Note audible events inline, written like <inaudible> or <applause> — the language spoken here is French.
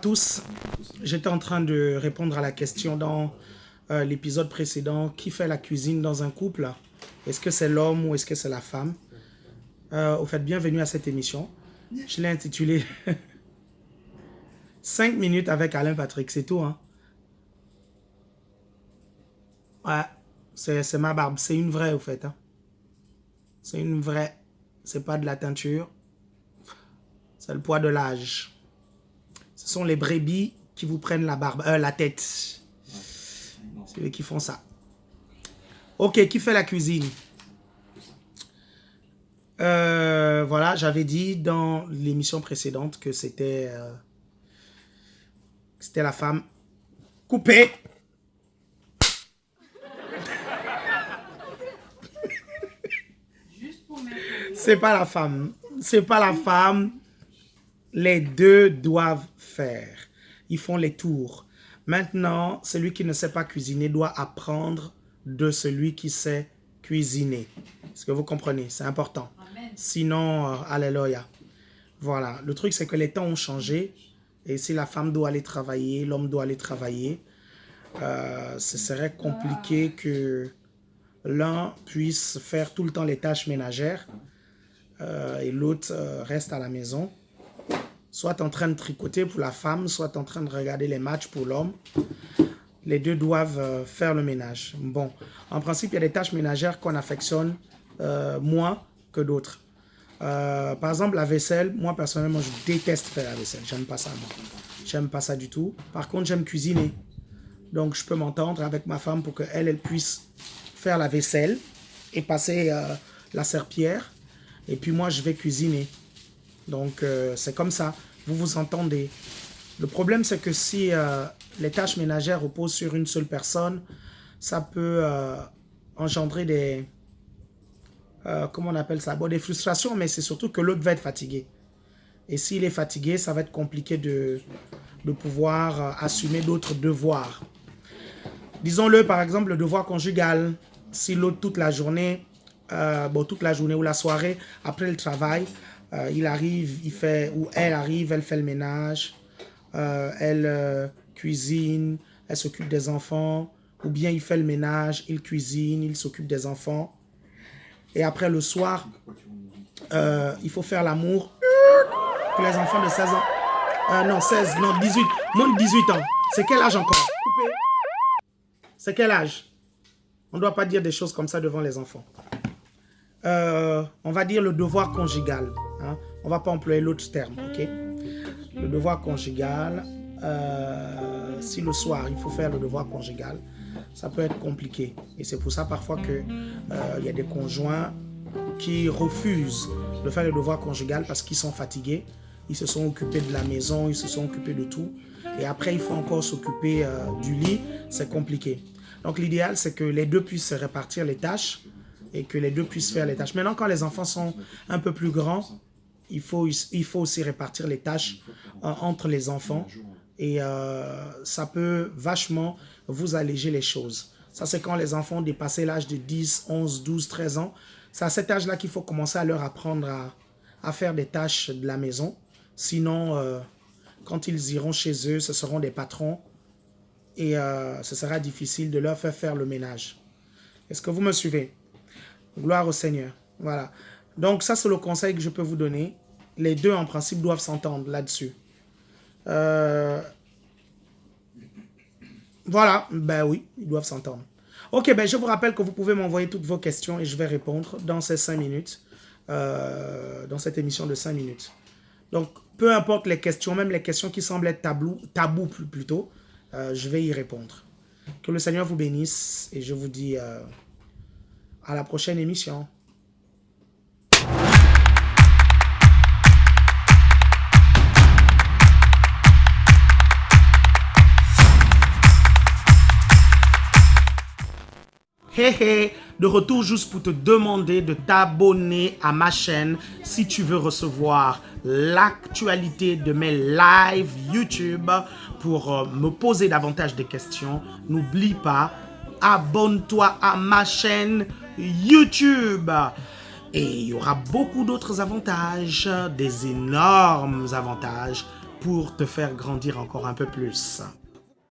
tous. J'étais en train de répondre à la question dans euh, l'épisode précédent. Qui fait la cuisine dans un couple? Est-ce que c'est l'homme ou est-ce que c'est la femme? Euh, Au fait, bienvenue à cette émission. Je l'ai intitulée <laughs> 5 minutes avec Alain Patrick, c'est tout. Hein? Ouais, c'est ma barbe. C'est une vraie, au fait. Hein? C'est une vraie. C'est pas de la teinture. C'est le poids de l'âge. Ce sont les brebis qui vous prennent la barbe, euh, la tête. C'est eux qui font ça. Ok, qui fait la cuisine? Euh, Voilà, j'avais dit dans l'émission précédente que c'était euh, c'était la femme coupée. C'est pas la femme. C'est pas la femme. Les deux doivent faire. Ils font les tours. Maintenant, celui qui ne sait pas cuisiner doit apprendre de celui qui sait cuisiner. Est-ce que vous comprenez? C'est important. Sinon, euh, alléluia. Voilà. Le truc, c'est que les temps ont changé. Et si la femme doit aller travailler, l'homme doit aller travailler, euh, ce serait compliqué que l'un puisse faire tout le temps les tâches ménagères euh, et l'autre reste à la maison soit en train de tricoter pour la femme, soit en train de regarder les matchs pour l'homme. Les deux doivent euh, faire le ménage. Bon, en principe, il y a des tâches ménagères qu'on affectionne euh, moins que d'autres. Euh, par exemple, la vaisselle, moi personnellement, je déteste faire la vaisselle. J'aime pas ça, moi. J'aime pas ça du tout. Par contre, j'aime cuisiner. Donc, je peux m'entendre avec ma femme pour qu'elle, elle puisse faire la vaisselle et passer la serpillère. Et puis moi, je vais cuisiner. Donc, euh, c'est comme ça. Vous vous entendez. Le problème, c'est que si euh, les tâches ménagères reposent sur une seule personne, ça peut euh, engendrer des... comment on appelle ça? Bon, Des frustrations, mais c'est surtout que l'autre va être fatigué. Et s'il est fatigué, ça va être compliqué de, de pouvoir assumer d'autres devoirs. Disons-le, par exemple, le devoir conjugal. Si l'autre, toute la journée, bon, toute la journée ou la soirée, après le travail, euh, il arrive, il fait, ou elle arrive, elle fait le ménage, euh, elle euh, cuisine, elle s'occupe des enfants, ou bien il fait le ménage, il cuisine, il s'occupe des enfants. Et après le soir, il faut faire l'amour pour les enfants de 16 ans. non, 16, non, 18, moins de 18 ans. C'est quel âge encore? C'est quel âge? On ne doit pas dire des choses comme ça devant les enfants. on va dire le devoir conjugal. Hein. On ne va pas employer l'autre terme, ok? Le devoir conjugal, euh, si le soir, il faut faire le devoir conjugal, ça peut être compliqué. Et c'est pour ça parfois qu'il euh, y a des conjoints qui refusent de faire le devoir conjugal parce qu'ils sont fatigués. Ils se sont occupés de la maison, ils se sont occupés de tout. Et après, il faut encore s'occuper euh, du lit. C'est compliqué. Donc, l'idéal, c'est que les deux puissent se répartir les tâches et que les deux puissent faire les tâches. Maintenant, quand les enfants sont un peu plus grands, il faut, il faut aussi répartir les tâches euh, entre les enfants et euh, ça peut vachement vous alléger les choses. Ça, c'est quand les enfants dépassent l'âge de 10, 11, 12, 13 ans. C'est à cet âge-là qu'il faut commencer à leur apprendre à, faire des tâches de la maison. Sinon, euh, quand ils iront chez eux, ce seront des patrons et ce sera difficile de leur faire faire le ménage. Est-ce que vous me suivez? Gloire au Seigneur. Voilà. Donc ça, c'est le conseil que je peux vous donner les deux, en principe, doivent s'entendre là-dessus. Euh, voilà, ben oui, ils doivent s'entendre. Ok, ben je vous rappelle que vous pouvez m'envoyer toutes vos questions et je vais répondre dans ces cinq minutes, euh, dans cette émission de cinq minutes. Donc, peu importe les questions, même les questions qui semblent être tabou, tabou plutôt, euh, je vais y répondre. Que le Seigneur vous bénisse et je vous dis à la prochaine émission. Hey hey, de retour juste pour te demander de t'abonner à ma chaîne si tu veux recevoir l'actualité de mes lives YouTube pour euh, me poser davantage de questions. N'oublie pas, abonne-toi à ma chaîne YouTube. Et il y aura beaucoup d'autres avantages, des énormes avantages pour te faire grandir encore un peu plus.